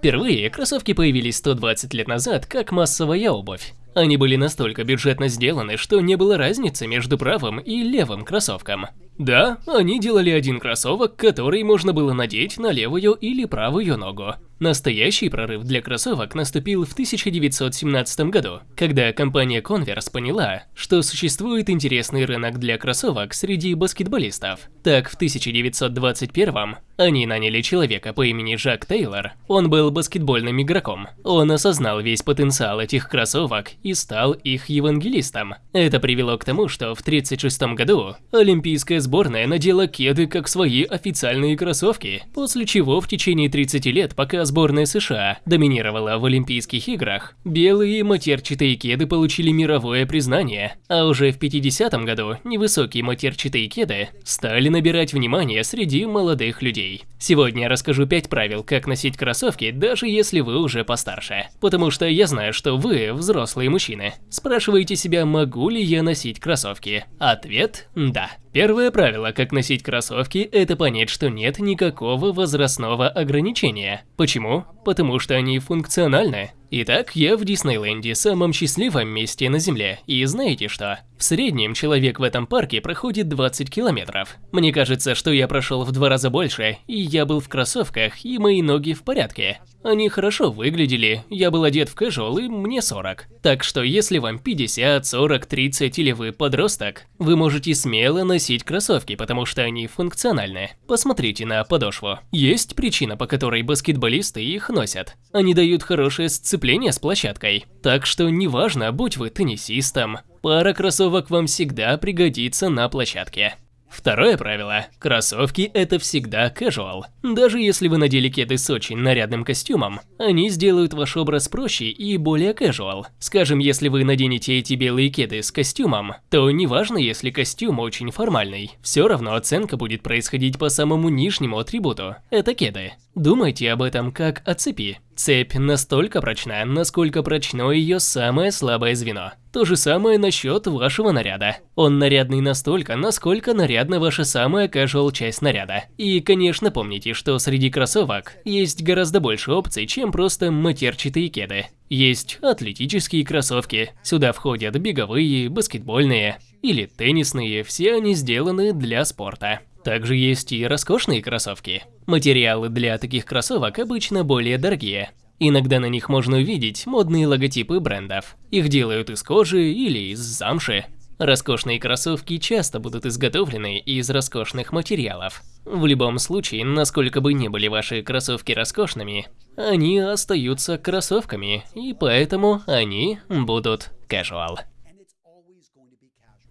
Впервые кроссовки появились 120 лет назад как массовая обувь. Они были настолько бюджетно сделаны, что не было разницы между правым и левым кроссовком. Да, они делали один кроссовок, который можно было надеть на левую или правую ногу. Настоящий прорыв для кроссовок наступил в 1917 году, когда компания Converse поняла, что существует интересный рынок для кроссовок среди баскетболистов. Так, в 1921 они наняли человека по имени Жак Тейлор. Он был баскетбольным игроком. Он осознал весь потенциал этих кроссовок и стал их евангелистом. Это привело к тому, что в 1936 году олимпийская сборная надела кеды как свои официальные кроссовки, после чего в течение 30 лет, пока сборная США доминировала в Олимпийских играх, белые матерчатые кеды получили мировое признание, а уже в 50 году невысокие матерчатые кеды стали набирать внимание среди молодых людей. Сегодня я расскажу 5 правил, как носить кроссовки, даже если вы уже постарше. Потому что я знаю, что вы, взрослые мужчины, спрашиваете себя, могу ли я носить кроссовки. Ответ – да. Первое правило, как носить кроссовки, это понять, что нет никакого возрастного ограничения. Почему? Потому что они функциональны. Итак, я в Диснейленде, самом счастливом месте на Земле, и знаете что? В среднем человек в этом парке проходит 20 километров. Мне кажется, что я прошел в два раза больше, и я был в кроссовках, и мои ноги в порядке. Они хорошо выглядели, я был одет в casual и мне 40. Так что если вам 50, 40, 30 или вы подросток, вы можете смело носить кроссовки, потому что они функциональны. Посмотрите на подошву. Есть причина, по которой баскетболисты их носят. Они дают хорошее сцепление с площадкой. Так что неважно, будь вы теннисистом, пара кроссовок вам всегда пригодится на площадке. Второе правило. Кроссовки – это всегда casual. Даже если вы надели кеды с очень нарядным костюмом, они сделают ваш образ проще и более casual. Скажем, если вы наденете эти белые кеды с костюмом, то неважно, если костюм очень формальный, все равно оценка будет происходить по самому нижнему атрибуту – это кеды. Думайте об этом как о цепи. Цепь настолько прочна, насколько прочно ее самое слабое звено. То же самое насчет вашего наряда. Он нарядный настолько, насколько нарядна ваша самая casual часть наряда. И, конечно, помните, что среди кроссовок есть гораздо больше опций, чем просто матерчатые кеды. Есть атлетические кроссовки, сюда входят беговые, баскетбольные или теннисные, все они сделаны для спорта. Также есть и роскошные кроссовки. Материалы для таких кроссовок обычно более дорогие. Иногда на них можно увидеть модные логотипы брендов. Их делают из кожи или из замши. Роскошные кроссовки часто будут изготовлены из роскошных материалов. В любом случае, насколько бы ни были ваши кроссовки роскошными, они остаются кроссовками, и поэтому они будут casual.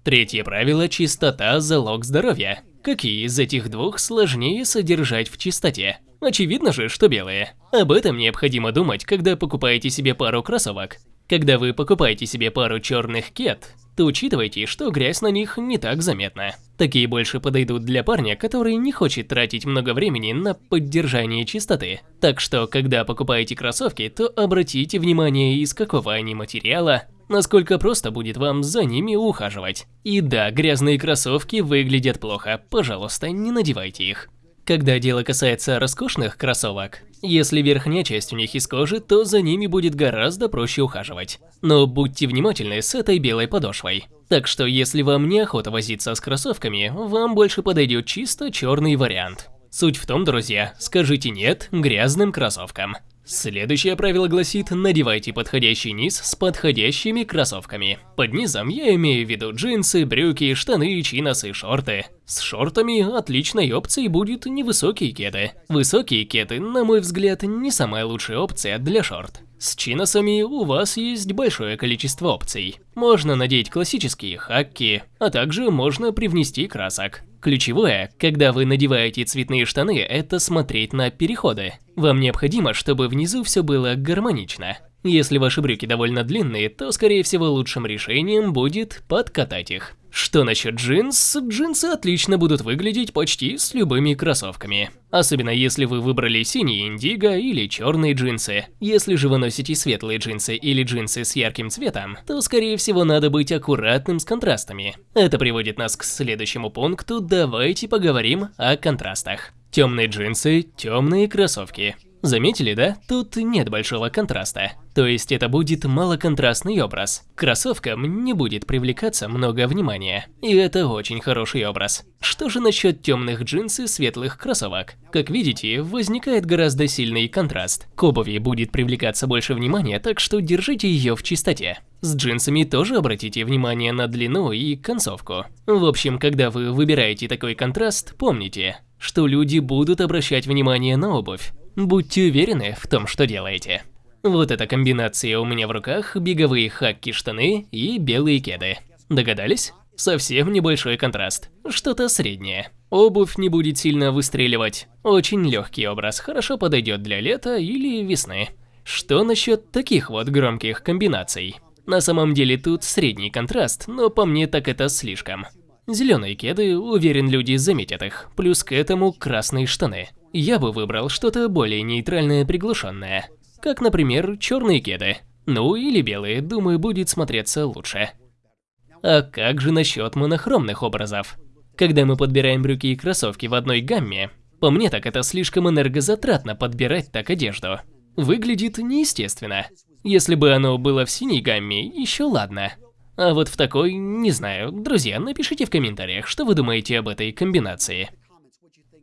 Третье правило – чистота – залог здоровья. Какие из этих двух сложнее содержать в чистоте? Очевидно же, что белые. Об этом необходимо думать, когда покупаете себе пару кроссовок. Когда вы покупаете себе пару черных кет, то учитывайте, что грязь на них не так заметна. Такие больше подойдут для парня, который не хочет тратить много времени на поддержание чистоты. Так что, когда покупаете кроссовки, то обратите внимание, из какого они материала, насколько просто будет вам за ними ухаживать. И да, грязные кроссовки выглядят плохо, пожалуйста, не надевайте их. Когда дело касается роскошных кроссовок, если верхняя часть у них из кожи, то за ними будет гораздо проще ухаживать. Но будьте внимательны с этой белой подошвой. Так что если вам неохота возиться с кроссовками, вам больше подойдет чисто черный вариант. Суть в том, друзья, скажите «нет» грязным кроссовкам. Следующее правило гласит, надевайте подходящий низ с подходящими кроссовками. Под низом я имею в виду джинсы, брюки, штаны, чиносы, шорты. С шортами отличной опцией будет невысокие кеды. Высокие кеды, на мой взгляд, не самая лучшая опция для шорт. С чиносами у вас есть большое количество опций. Можно надеть классические хакки, а также можно привнести красок. Ключевое, когда вы надеваете цветные штаны, это смотреть на переходы. Вам необходимо, чтобы внизу все было гармонично. Если ваши брюки довольно длинные, то скорее всего лучшим решением будет подкатать их. Что насчет джинс? Джинсы отлично будут выглядеть почти с любыми кроссовками. Особенно если вы выбрали синие индиго или черные джинсы. Если же вы носите светлые джинсы или джинсы с ярким цветом, то скорее всего надо быть аккуратным с контрастами. Это приводит нас к следующему пункту, давайте поговорим о контрастах. Темные джинсы, темные кроссовки. Заметили, да? Тут нет большого контраста. То есть это будет малоконтрастный образ. Кроссовкам не будет привлекаться много внимания. И это очень хороший образ. Что же насчет темных джинс и светлых кроссовок? Как видите, возникает гораздо сильный контраст. К обуви будет привлекаться больше внимания, так что держите ее в чистоте. С джинсами тоже обратите внимание на длину и концовку. В общем, когда вы выбираете такой контраст, помните, что люди будут обращать внимание на обувь. Будьте уверены в том, что делаете. Вот эта комбинация у меня в руках, беговые хакки-штаны и белые кеды. Догадались? Совсем небольшой контраст, что-то среднее. Обувь не будет сильно выстреливать. Очень легкий образ, хорошо подойдет для лета или весны. Что насчет таких вот громких комбинаций? На самом деле тут средний контраст, но по мне так это слишком. Зеленые кеды, уверен, люди заметят их, плюс к этому красные штаны. Я бы выбрал что-то более нейтральное приглушенное, как, например, черные кеды. Ну или белые, думаю, будет смотреться лучше. А как же насчет монохромных образов? Когда мы подбираем брюки и кроссовки в одной гамме, по мне так это слишком энергозатратно подбирать так одежду. Выглядит неестественно. Если бы оно было в синей гамме, еще ладно. А вот в такой, не знаю. Друзья, напишите в комментариях, что вы думаете об этой комбинации.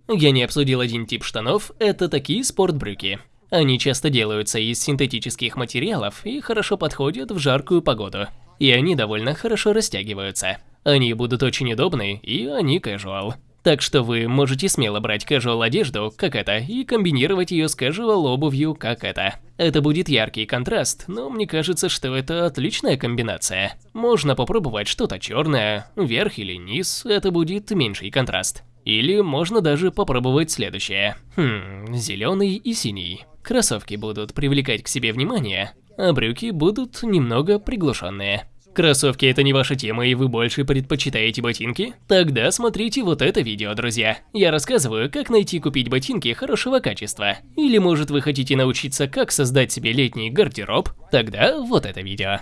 Я не обсудил один тип штанов, это такие спортбрюки. Они часто делаются из синтетических материалов и хорошо подходят в жаркую погоду. И они довольно хорошо растягиваются. Они будут очень удобны, и они casual. Так что вы можете смело брать casual одежду, как это, и комбинировать ее с casual обувью, как это. Это будет яркий контраст, но мне кажется, что это отличная комбинация. Можно попробовать что-то черное, вверх или низ, это будет меньший контраст. Или можно даже попробовать следующее. Хм, зеленый и синий. Кроссовки будут привлекать к себе внимание, а брюки будут немного приглушенные. Кроссовки это не ваша тема и вы больше предпочитаете ботинки? Тогда смотрите вот это видео, друзья. Я рассказываю, как найти и купить ботинки хорошего качества. Или может вы хотите научиться, как создать себе летний гардероб? Тогда вот это видео.